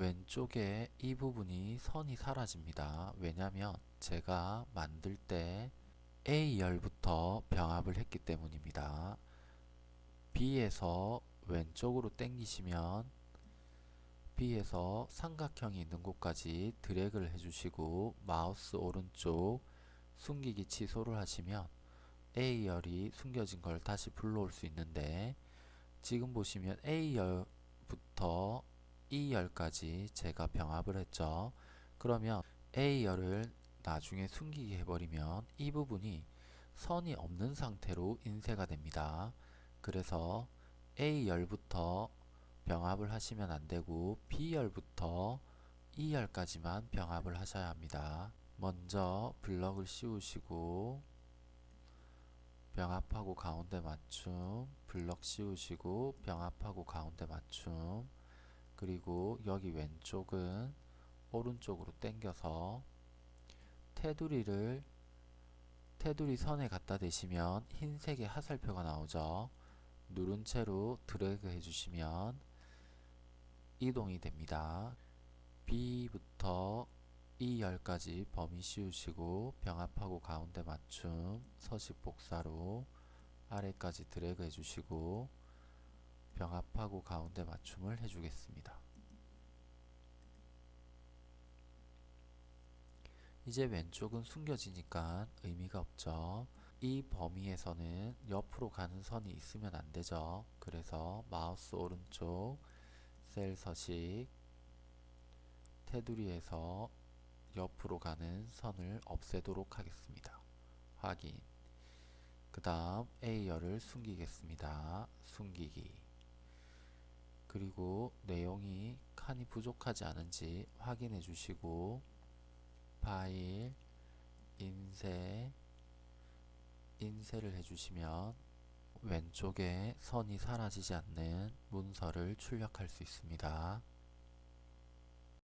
왼쪽에 이 부분이 선이 사라집니다. 왜냐하면 제가 만들 때 A열부터 병합을 했기 때문입니다. B에서 왼쪽으로 당기시면 B에서 삼각형이 있는 곳까지 드래그를 해주시고 마우스 오른쪽 숨기기 취소를 하시면 A열이 숨겨진 걸 다시 불러올 수 있는데 지금 보시면 A열부터 E열까지 제가 병합을 했죠. 그러면 A열을 나중에 숨기게 해버리면 이 부분이 선이 없는 상태로 인쇄가 됩니다. 그래서 A열부터 병합을 하시면 안되고 B열부터 E열까지만 병합을 하셔야 합니다. 먼저 블럭을 씌우시고 병합하고 가운데 맞춤 블럭 씌우시고 병합하고 가운데 맞춤 그리고 여기 왼쪽은 오른쪽으로 당겨서 테두리를 테두리 선에 갖다 대시면 흰색의 하살표가 나오죠. 누른 채로 드래그 해주시면 이동이 됩니다. B부터 E열까지 범위 씌우시고 병합하고 가운데 맞춤 서식 복사로 아래까지 드래그 해주시고 병합하고 가운데 맞춤을 해주겠습니다. 이제 왼쪽은 숨겨지니까 의미가 없죠. 이 범위에서는 옆으로 가는 선이 있으면 안 되죠. 그래서 마우스 오른쪽 셀 서식 테두리에서 옆으로 가는 선을 없애도록 하겠습니다. 확인 그 다음 A열을 숨기겠습니다. 숨기기 그리고 내용이 칸이 부족하지 않은지 확인해 주시고 파일 인쇄 인쇄를 해주시면 왼쪽에 선이 사라지지 않는 문서를 출력할 수 있습니다.